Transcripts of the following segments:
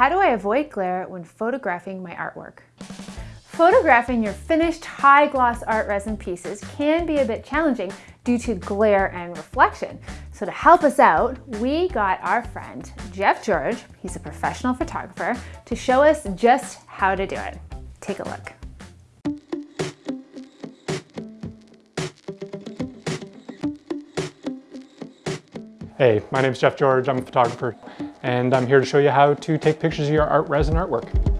how do I avoid glare when photographing my artwork? Photographing your finished high gloss art resin pieces can be a bit challenging due to glare and reflection. So to help us out, we got our friend Jeff George, he's a professional photographer, to show us just how to do it. Take a look. Hey, my name is Jeff George, I'm a photographer, and I'm here to show you how to take pictures of your art resin artwork.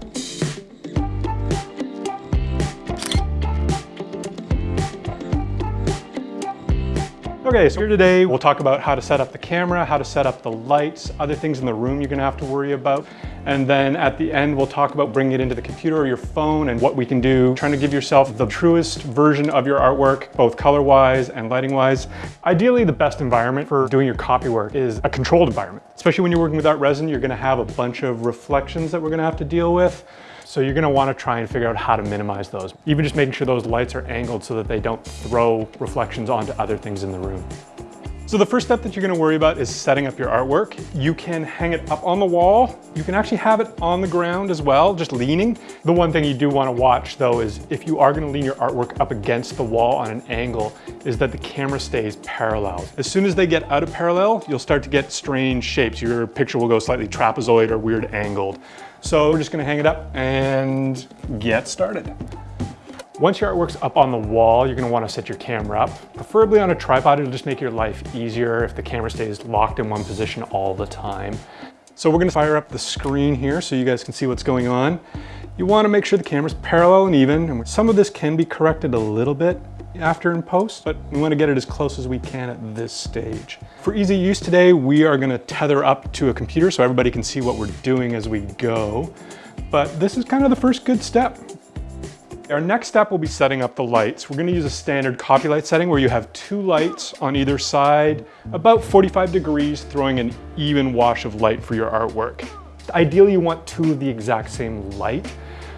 Okay, so here today we'll talk about how to set up the camera, how to set up the lights, other things in the room you're gonna have to worry about. And then at the end, we'll talk about bringing it into the computer or your phone and what we can do, trying to give yourself the truest version of your artwork, both color-wise and lighting-wise. Ideally, the best environment for doing your copy work is a controlled environment. Especially when you're working with art resin, you're gonna have a bunch of reflections that we're gonna have to deal with. So you're gonna wanna try and figure out how to minimize those. Even just making sure those lights are angled so that they don't throw reflections onto other things in the room. So the first step that you're gonna worry about is setting up your artwork. You can hang it up on the wall. You can actually have it on the ground as well, just leaning. The one thing you do wanna watch though is if you are gonna lean your artwork up against the wall on an angle, is that the camera stays parallel. As soon as they get out of parallel, you'll start to get strange shapes. Your picture will go slightly trapezoid or weird angled. So we're just gonna hang it up and get started. Once your artwork's up on the wall, you're gonna wanna set your camera up, preferably on a tripod. It'll just make your life easier if the camera stays locked in one position all the time. So we're gonna fire up the screen here so you guys can see what's going on. You wanna make sure the camera's parallel and even, and some of this can be corrected a little bit after in post, but we wanna get it as close as we can at this stage. For easy use today, we are gonna tether up to a computer so everybody can see what we're doing as we go. But this is kind of the first good step. Our next step will be setting up the lights. We're gonna use a standard copy light setting where you have two lights on either side, about 45 degrees, throwing an even wash of light for your artwork. Ideally, you want two of the exact same light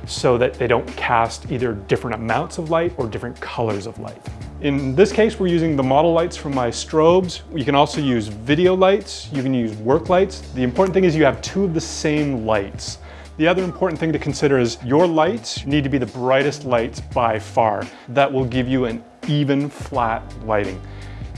so that they don't cast either different amounts of light or different colors of light. In this case, we're using the model lights from my strobes. You can also use video lights. You can use work lights. The important thing is you have two of the same lights. The other important thing to consider is your lights need to be the brightest lights by far. That will give you an even flat lighting.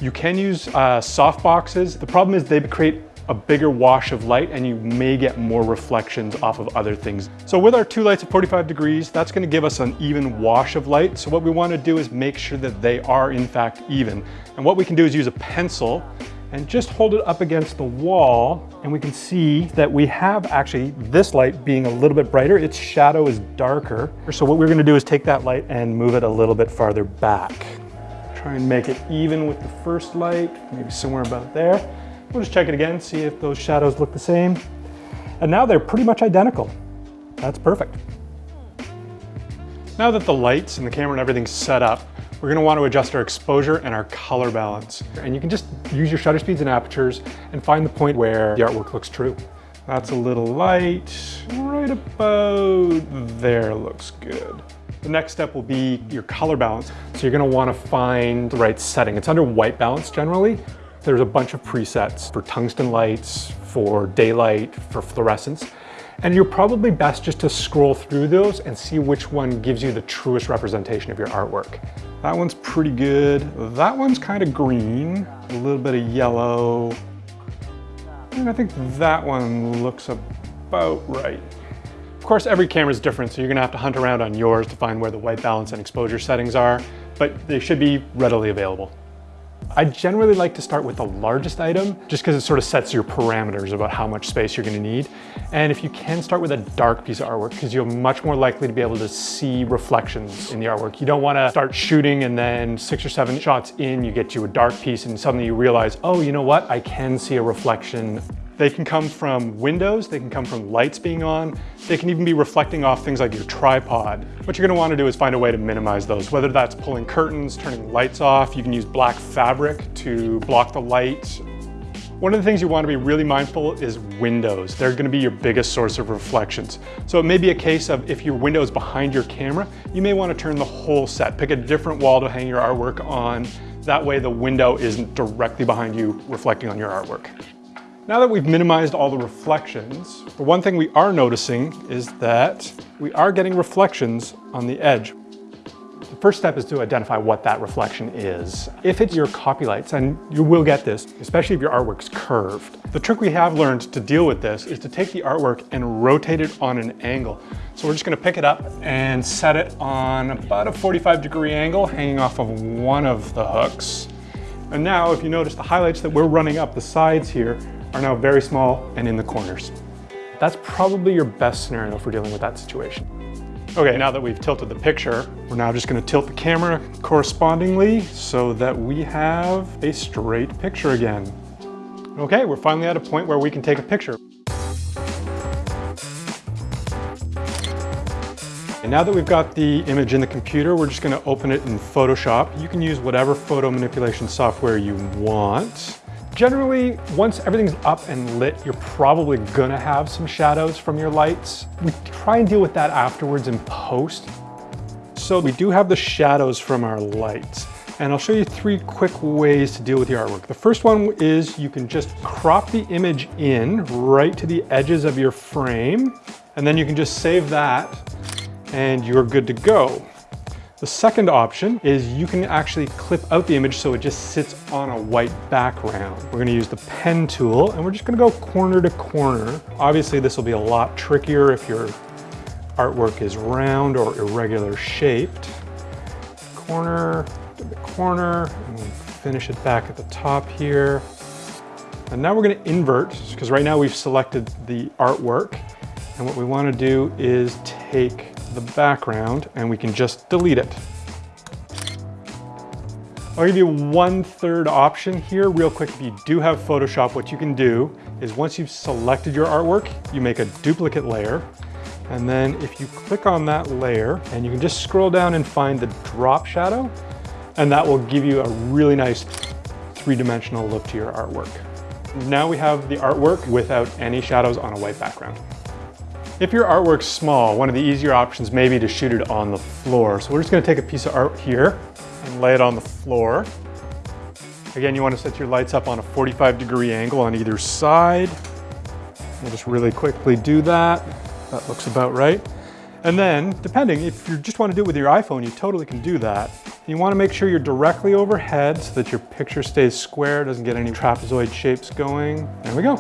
You can use uh, soft boxes. The problem is they create a bigger wash of light and you may get more reflections off of other things. So with our two lights at 45 degrees, that's gonna give us an even wash of light. So what we wanna do is make sure that they are in fact even. And what we can do is use a pencil and just hold it up against the wall and we can see that we have actually this light being a little bit brighter, its shadow is darker. So what we're gonna do is take that light and move it a little bit farther back. Try and make it even with the first light, maybe somewhere about there. We'll just check it again, see if those shadows look the same. And now they're pretty much identical. That's perfect. Now that the lights and the camera and everything's set up, we're gonna want to adjust our exposure and our color balance. And you can just use your shutter speeds and apertures and find the point where the artwork looks true. That's a little light, right about there looks good. The next step will be your color balance. So you're gonna wanna find the right setting. It's under white balance generally. There's a bunch of presets for tungsten lights, for daylight, for fluorescence. And you're probably best just to scroll through those and see which one gives you the truest representation of your artwork. That one's pretty good. That one's kind of green, a little bit of yellow. And I think that one looks about right. Of course, every camera is different, so you're gonna have to hunt around on yours to find where the white balance and exposure settings are, but they should be readily available. I generally like to start with the largest item just because it sort of sets your parameters about how much space you're gonna need. And if you can start with a dark piece of artwork because you're much more likely to be able to see reflections in the artwork. You don't wanna start shooting and then six or seven shots in, you get to a dark piece and suddenly you realize, oh, you know what? I can see a reflection they can come from windows, they can come from lights being on, they can even be reflecting off things like your tripod. What you're gonna wanna do is find a way to minimize those, whether that's pulling curtains, turning lights off, you can use black fabric to block the light. One of the things you wanna be really mindful is windows. They're gonna be your biggest source of reflections. So it may be a case of if your window is behind your camera, you may wanna turn the whole set. Pick a different wall to hang your artwork on. That way the window isn't directly behind you reflecting on your artwork. Now that we've minimized all the reflections, the one thing we are noticing is that we are getting reflections on the edge. The first step is to identify what that reflection is. If it's your copy lights, and you will get this, especially if your artwork's curved. The trick we have learned to deal with this is to take the artwork and rotate it on an angle. So we're just gonna pick it up and set it on about a 45 degree angle hanging off of one of the hooks. And now if you notice the highlights that we're running up the sides here are now very small and in the corners. That's probably your best scenario for dealing with that situation. Okay, now that we've tilted the picture, we're now just gonna tilt the camera correspondingly so that we have a straight picture again. Okay, we're finally at a point where we can take a picture. And now that we've got the image in the computer, we're just gonna open it in Photoshop. You can use whatever photo manipulation software you want. Generally, once everything's up and lit, you're probably gonna have some shadows from your lights. We try and deal with that afterwards in post. So we do have the shadows from our lights. And I'll show you three quick ways to deal with your artwork. The first one is you can just crop the image in right to the edges of your frame, and then you can just save that and you're good to go. The second option is you can actually clip out the image so it just sits on a white background. We're gonna use the pen tool and we're just gonna go corner to corner. Obviously this will be a lot trickier if your artwork is round or irregular shaped. Corner to the corner and finish it back at the top here. And now we're gonna invert because right now we've selected the artwork and what we wanna do is take the background and we can just delete it. I'll give you one third option here real quick. If you do have Photoshop, what you can do is once you've selected your artwork, you make a duplicate layer. And then if you click on that layer and you can just scroll down and find the drop shadow, and that will give you a really nice three-dimensional look to your artwork. Now we have the artwork without any shadows on a white background. If your artwork's small, one of the easier options may be to shoot it on the floor. So we're just gonna take a piece of art here and lay it on the floor. Again, you wanna set your lights up on a 45 degree angle on either side. We'll just really quickly do that. That looks about right. And then, depending, if you just wanna do it with your iPhone, you totally can do that. You wanna make sure you're directly overhead so that your picture stays square, doesn't get any trapezoid shapes going. There we go.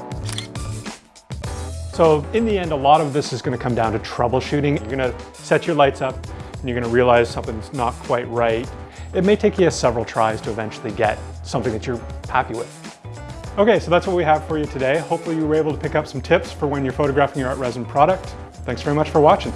So in the end, a lot of this is gonna come down to troubleshooting. You're gonna set your lights up and you're gonna realize something's not quite right. It may take you several tries to eventually get something that you're happy with. Okay, so that's what we have for you today. Hopefully you were able to pick up some tips for when you're photographing your art resin product. Thanks very much for watching.